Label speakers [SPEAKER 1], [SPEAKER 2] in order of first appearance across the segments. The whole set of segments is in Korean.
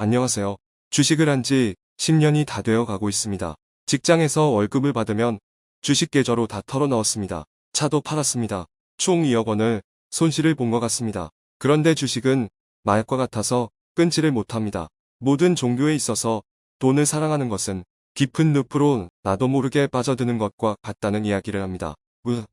[SPEAKER 1] 안녕하세요. 주식을 한 지 10년이 다 되어 가고 있습니다. 직장에서 월급을 받으면 주식 계좌로 다 털어 넣었습니다. 차도 팔았습니다. 총 2억 원을 손실을 본 것 같습니다. 그런데 주식은 마약과 같아서 끊지를 못합니다. 모든 종교에 있어서 돈을 사랑하는 것은 깊은 늪으로 나도 모르게 빠져드는 것과 같다는 이야기를 합니다. 왜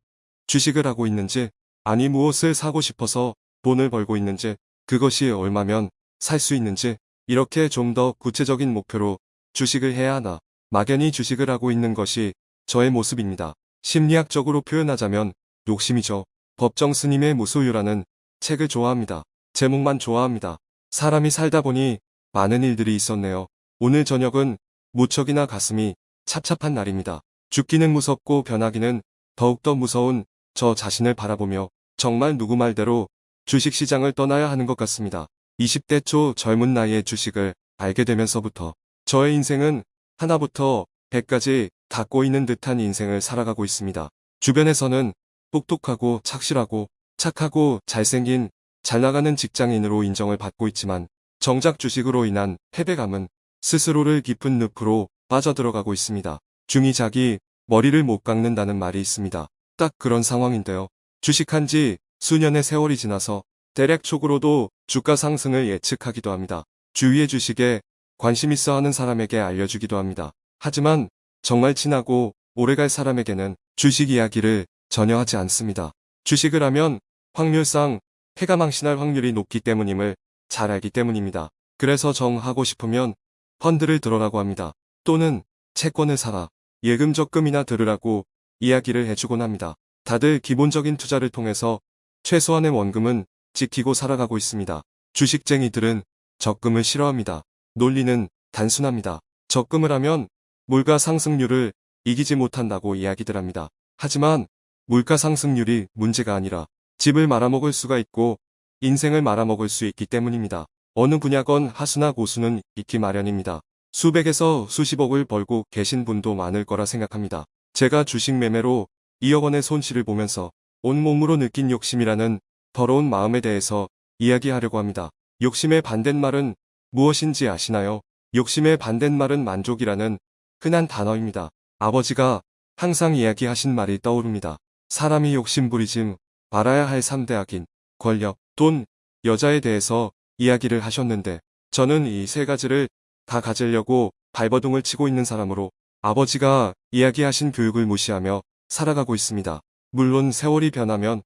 [SPEAKER 1] 주식을 하고 있는지 아니 무엇을 사고 싶어서 돈을 벌고 있는지 그것이 얼마면 살 수 있는지 이렇게 좀 더 구체적인 목표로 주식을 해야 하나 막연히 주식을 하고 있는 것이 저의 모습입니다. 심리학적으로 표현하자면 욕심이죠. 법정 스님의 무소유라는 책을 좋아합니다. 제목만 좋아합니다. 사람이 살다 보니 많은 일들이 있었네요. 오늘 저녁은 무척이나 가슴이 찹찹한 날입니다. 죽기는 무섭고 변하기는 더욱더 무서운 저 자신을 바라보며 정말 누구 말대로 주식시장을 떠나야 하는 것 같습니다. 20대 초 젊은 나이에 주식을 알게 되면서부터 저의 인생은 하나부터 100까지 다 꼬이는 듯한 인생을 살아가고 있습니다. 주변에서는 똑똑하고 착실하고 착하고 잘생긴 잘 나가는 직장인으로 인정을 받고 있지만 정작 주식으로 인한 패배감은 스스로를 깊은 늪으로 빠져들어가고 있습니다. 중이 자기 머리를 못 깎는다는 말이 있습니다. 딱 그런 상황인데요. 주식한 지 수년의 세월이 지나서 대략적으로도 주가 상승을 예측하기도 합니다. 주위의 주식에 관심 있어 하는 사람에게 알려주기도 합니다. 하지만 정말 친하고 오래갈 사람에게는 주식 이야기를 전혀 하지 않습니다. 주식을 하면 확률상 해가 망신할 확률이 높기 때문임을 잘 알기 때문입니다. 그래서 정하고 싶으면 펀드를 들어라고 합니다. 또는 채권을 사라, 예금 적금이나 들으라고 이야기를 해주곤 합니다. 다들 기본적인 투자를 통해서 최소한의 원금은 지키고 살아가고 있습니다. 주식쟁이들은 적금을 싫어합니다. 논리는 단순합니다. 적금을 하면 물가 상승률을 이기지 못한다고 이야기들 합니다. 하지만 물가 상승률이 문제가 아니라 집을 말아먹을 수가 있고 인생을 말아먹을 수 있기 때문입니다. 어느 분야건 하수나 고수는 있기 마련입니다. 수백에서 수십억을 벌고 계신 분도 많을 거라 생각합니다. 제가 주식 매매로 2억 원의 손실을 보면서 온몸으로 느낀 욕심이라는 더러운 마음에 대해서 이야기하려고 합니다. 욕심의 반대말은 무엇인지 아시나요? 욕심의 반대말은 만족이라는 흔한 단어입니다. 아버지가 항상 이야기하신 말이 떠오릅니다. 사람이 욕심부리지 말아야 할 3대 악인, 권력, 돈, 여자에 대해서 이야기를 하셨는데 저는 이 세 가지를 다 가지려고 발버둥을 치고 있는 사람으로 아버지가 이야기하신 교육을 무시하며 살아가고 있습니다. 물론 세월이 변하면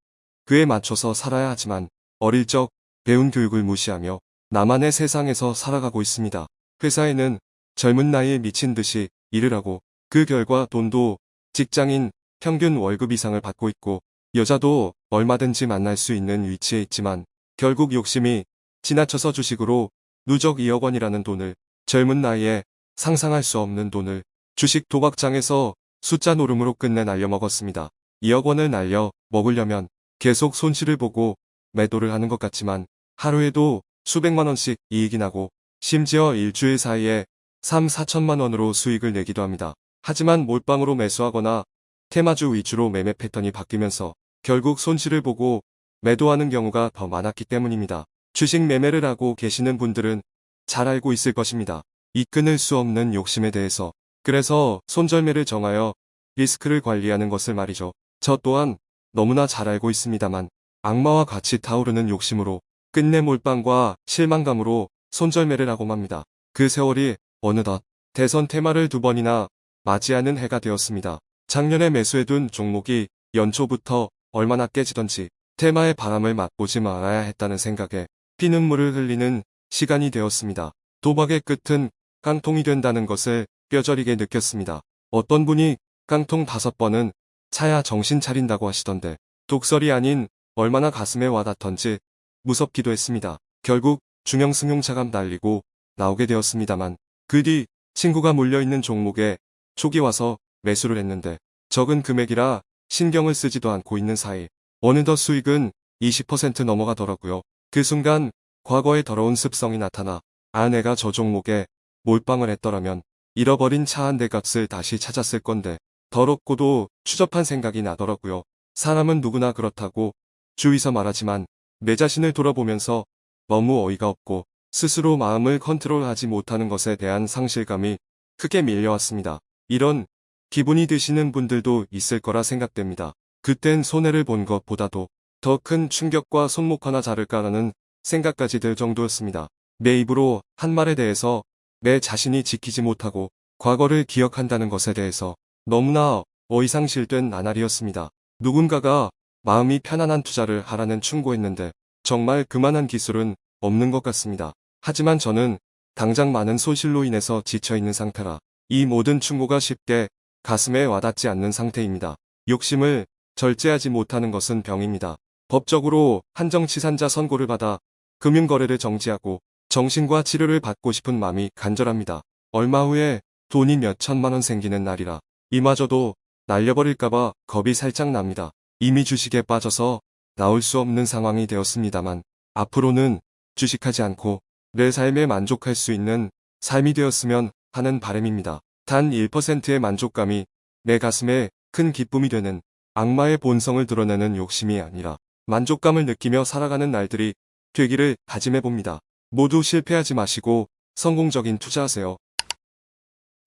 [SPEAKER 1] 그에 맞춰서 살아야 하지만 어릴 적 배운 교육을 무시하며 나만의 세상에서 살아가고 있습니다. 회사에는 젊은 나이에 미친 듯이 일을 하고 그 결과 돈도 직장인 평균 월급 이상을 받고 있고 여자도 얼마든지 만날 수 있는 위치에 있지만 결국 욕심이 지나쳐서 주식으로 누적 2억 원이라는 돈을 젊은 나이에 상상할 수 없는 돈을 주식 도박장에서 숫자 노름으로 끝내 날려먹었습니다. 2억 원을 날려 먹으려면 계속 손실을 보고 매도를 하는 것 같지만 하루에도 수백만 원씩 이익이 나고 심지어 일주일 사이에 3, 4천만 원으로 수익을 내기도 합니다. 하지만 몰빵으로 매수하거나 테마주 위주로 매매 패턴이 바뀌면서 결국 손실을 보고 매도하는 경우가 더 많았기 때문입니다. 주식 매매를 하고 계시는 분들은 잘 알고 있을 것입니다. 이 끊을 수 없는 욕심에 대해서 그래서 손절매를 정하여 리스크를 관리하는 것을 말이죠. 저 또한 너무나 잘 알고 있습니다만 악마와 같이 타오르는 욕심으로 끝내 몰빵과 실망감으로 손절매를 하고 맙니다. 그 세월이 어느덧 대선 테마를 두 번이나 맞이하는 해가 되었습니다. 작년에 매수해둔 종목이 연초부터 얼마나 깨지던지 테마의 바람을 맛보지 말아야 했다는 생각에 피눈물을 흘리는 시간이 되었습니다. 도박의 끝은 깡통이 된다는 것을 뼈저리게 느꼈습니다. 어떤 분이 깡통 다섯 번은 차야 정신 차린다고 하시던데 독설이 아닌 얼마나 가슴에 와닿던지 무섭기도 했습니다. 결국 중형 승용차감 달리고 나오게 되었습니다만 그 뒤 친구가 몰려있는 종목에 촉이 와서 매수를 했는데 적은 금액이라 신경을 쓰지도 않고 있는 사이 어느덧 수익은 20% 넘어가더라고요. 그 순간 과거의 더러운 습성이 나타나 아 내가 저 종목에 몰빵을 했더라면 잃어버린 차 한 대 값을 다시 찾았을 건데 더럽고도 추접한 생각이 나더라고요. 사람은 누구나 그렇다고 주위서 말하지만 내 자신을 돌아보면서 너무 어이가 없고 스스로 마음을 컨트롤하지 못하는 것에 대한 상실감이 크게 밀려왔습니다. 이런 기분이 드시는 분들도 있을 거라 생각됩니다. 그땐 손해를 본 것보다도 더 큰 충격과 손목 하나 자를까라는 생각까지 들 정도였습니다. 내 입으로 한 말에 대해서 내 자신이 지키지 못하고 과거를 기억한다는 것에 대해서 너무나 어이상실된 나날이었습니다. 누군가가 마음이 편안한 투자를 하라는 충고했는데 정말 그만한 기술은 없는 것 같습니다. 하지만 저는 당장 많은 손실로 인해서 지쳐있는 상태라 이 모든 충고가 쉽게 가슴에 와닿지 않는 상태입니다. 욕심을 절제하지 못하는 것은 병입니다. 법적으로 한정치산자 선고를 받아 금융거래를 정지하고 정신과 치료를 받고 싶은 마음이 간절합니다. 얼마 후에 돈이 몇 천만 원 생기는 날이라 이마저도 날려버릴까봐 겁이 살짝 납니다. 이미 주식에 빠져서 나올 수 없는 상황이 되었습니다만 앞으로는 주식하지 않고 내 삶에 만족할 수 있는 삶이 되었으면 하는 바람입니다. 단 1%의 만족감이 내 가슴에 큰 기쁨이 되는 악마의 본성을 드러내는 욕심이 아니라 만족감을 느끼며 살아가는 날들이 되기를 다짐해봅니다. 모두 실패하지 마시고 성공적인 투자하세요.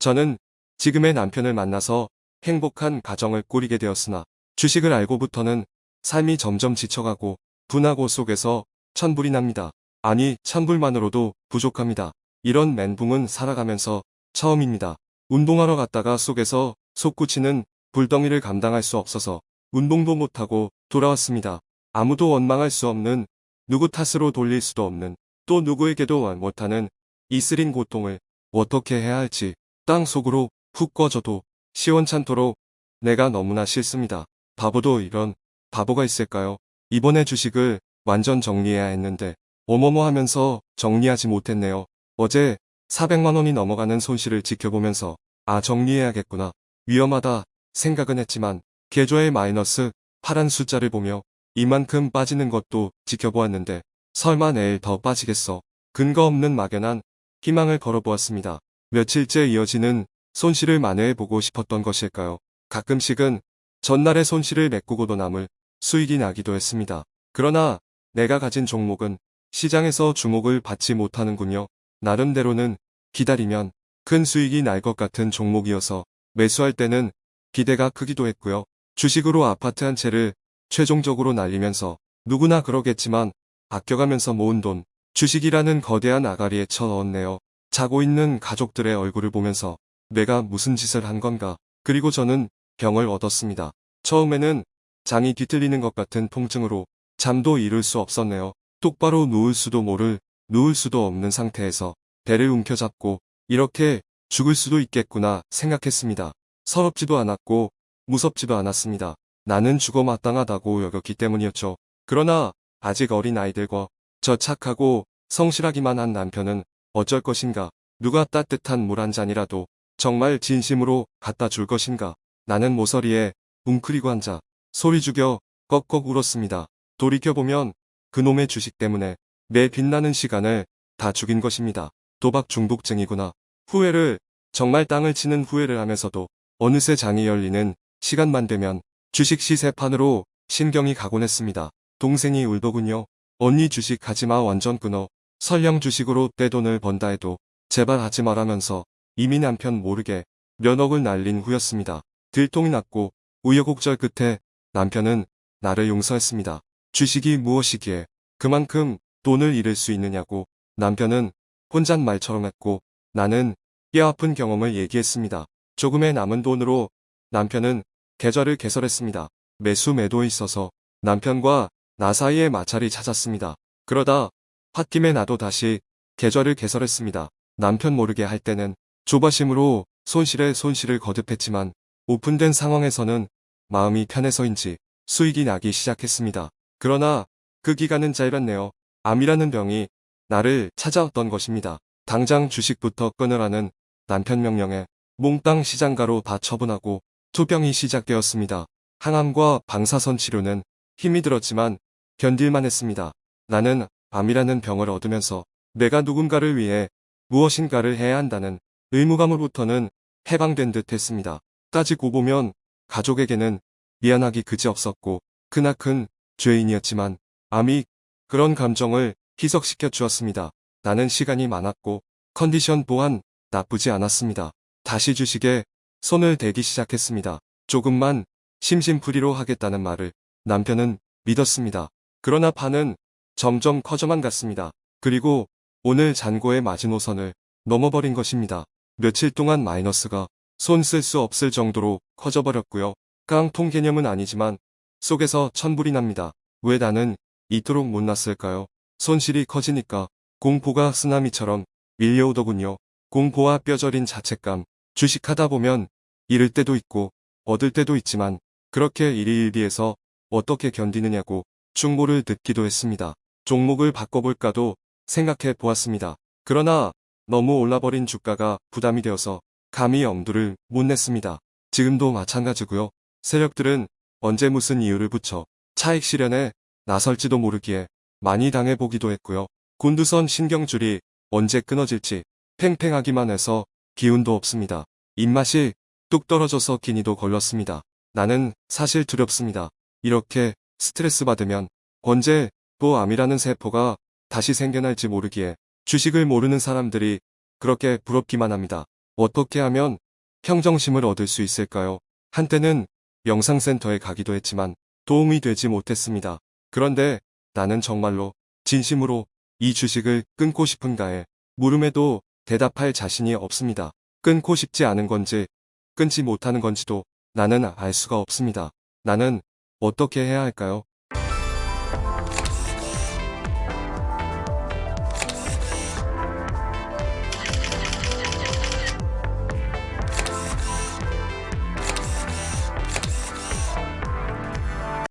[SPEAKER 1] 저는 지금의 남편을 만나서 행복한 가정을 꾸리게 되었으나 주식을 알고부터는 삶이 점점 지쳐가고 분하고 속에서 천불이 납니다. 아니 천불만으로도 부족합니다. 이런 멘붕은 살아가면서 처음입니다. 운동하러 갔다가 속에서 솟구치는 불덩이를 감당할 수 없어서 운동도 못하고 돌아왔습니다. 아무도 원망할 수 없는 누구 탓으로 돌릴 수도 없는 또 누구에게도 못하는 이슬인 고통을 어떻게 해야 할지 땅 속으로 훅 꺼져도 시원찮도록 내가 너무나 싫습니다. 바보도 이런 바보가 있을까요? 이번에 주식을 완전 정리해야 했는데 어머머 하면서 정리하지 못했네요. 어제 400만원이 넘어가는 손실을 지켜보면서 아 정리해야겠구나 위험하다 생각은 했지만 계좌의 마이너스 파란 숫자를 보며 이만큼 빠지는 것도 지켜보았는데 설마 내일 더 빠지겠어 근거 없는 막연한 희망을 걸어보았습니다. 며칠째 이어지는 손실을 만회해보고 싶었던 것일까요? 가끔씩은 전날의 손실을 메꾸고도 남을 수익이 나기도 했습니다. 그러나 내가 가진 종목은 시장에서 주목을 받지 못하는군요. 나름대로는 기다리면 큰 수익이 날 것 같은 종목이어서 매수할 때는 기대가 크기도 했고요. 주식으로 아파트 한 채를 최종적으로 날리면서 누구나 그러겠지만 아껴가면서 모은 돈, 주식이라는 거대한 아가리에 쳐넣었네요. 자고 있는 가족들의 얼굴을 보면서 내가 무슨 짓을 한 건가. 그리고 저는 병을 얻었습니다. 처음에는 장이 뒤틀리는 것 같은 통증으로 잠도 이룰 수 없었네요. 똑바로 누울 수도 모를, 누울 수도 없는 상태에서 배를 움켜잡고 이렇게 죽을 수도 있겠구나 생각했습니다. 서럽지도 않았고 무섭지도 않았습니다. 나는 죽어 마땅하다고 여겼기 때문이었죠. 그러나 아직 어린 아이들과 저 착하고 성실하기만 한 남편은 어쩔 것인가 누가 따뜻한 물 한 잔이라도 정말 진심으로 갖다 줄 것인가 나는 모서리에 웅크리고 앉아 소리 죽여 꺽꺽 울었습니다. 돌이켜보면 그놈의 주식 때문에 내 빛나는 시간을 다 죽인 것입니다. 도박 중독증이구나. 후회를 정말 땅을 치는 후회를 하면서도 어느새 장이 열리는 시간만 되면 주식 시세판으로 신경이 가곤 했습니다. 동생이 울더군요. 언니 주식 하지마 완전 끊어. 설령 주식으로 떼돈을 번다 해도 제발 하지 말라면서 이미 남편 모르게 면억을 날린 후였습니다. 들통이 났고 우여곡절 끝에 남편은 나를 용서했습니다. 주식이 무엇이기에 그만큼 돈을 잃을 수 있느냐고 남편은 혼잣말처럼 했고 나는 뼈아픈 경험을 얘기했습니다. 조금의 남은 돈으로 남편은 계좌를 개설했습니다. 매수 매도에 있어서 남편과 나 사이에 마찰이 찾았습니다. 그러다 홧김에 나도 다시 계좌를 개설했습니다. 남편 모르게 할 때는 조바심으로 손실에 손실을 거듭했지만 오픈된 상황에서는 마음이 편해서인지 수익이 나기 시작했습니다. 그러나 그 기간은 짧았네요. 암이라는 병이 나를 찾아왔던 것입니다. 당장 주식부터 끊으라는 남편 명령에 몽땅 시장가로 다 처분하고 투병이 시작되었습니다. 항암과 방사선 치료는 힘이 들었지만 견딜만 했습니다. 나는 암이라는 병을 얻으면서 내가 누군가를 위해 무엇인가를 해야 한다는 의무감으로부터는 해방된 듯 했습니다. 따지고 보면 가족에게는 미안하기 그지없었고 크나큰 죄인이었지만 암이 그런 감정을 희석시켜 주었습니다. 나는 시간이 많았고 컨디션 또한 나쁘지 않았습니다. 다시 주식에 손을 대기 시작했습니다. 조금만 심심풀이로 하겠다는 말을 남편은 믿었습니다. 그러나 판은 점점 커져만 갔습니다. 그리고 오늘 잔고의 마지노선을 넘어버린 것입니다. 며칠 동안 마이너스가 손 쓸 수 없을 정도로 커져버렸고요. 깡통 개념은 아니지만 속에서 천불이 납니다. 왜 나는 이토록 못났을까요? 손실이 커지니까 공포가 쓰나미처럼 밀려오더군요. 공포와 뼈저린 자책감, 주식하다 보면 잃을 때도 있고 얻을 때도 있지만 그렇게 일희일비해서 어떻게 견디느냐고 충고를 듣기도 했습니다. 종목을 바꿔볼까도 생각해 보았습니다. 그러나 너무 올라버린 주가가 부담이 되어서 감히 엄두를 못 냈습니다. 지금도 마찬가지고요. 세력들은 언제 무슨 이유를 붙여 차익 실현에 나설지도 모르기에 많이 당해보기도 했고요. 곤두선 신경줄이 언제 끊어질지 팽팽하기만 해서 기운도 없습니다. 입맛이 뚝 떨어져서 기니도 걸렸습니다. 나는 사실 두렵습니다. 이렇게 스트레스 받으면 언제 또 암이라는 세포가 다시 생겨날지 모르기에 주식을 모르는 사람들이 그렇게 부럽기만 합니다. 어떻게 하면 평정심을 얻을 수 있을까요? 한때는 영상센터에 가기도 했지만 도움이 되지 못했습니다. 그런데 나는 정말로 진심으로 이 주식을 끊고 싶은가에 물음에도 대답할 자신이 없습니다. 끊고 싶지 않은 건지 끊지 못하는 건지도 나는 알 수가 없습니다. 나는 어떻게 해야 할까요?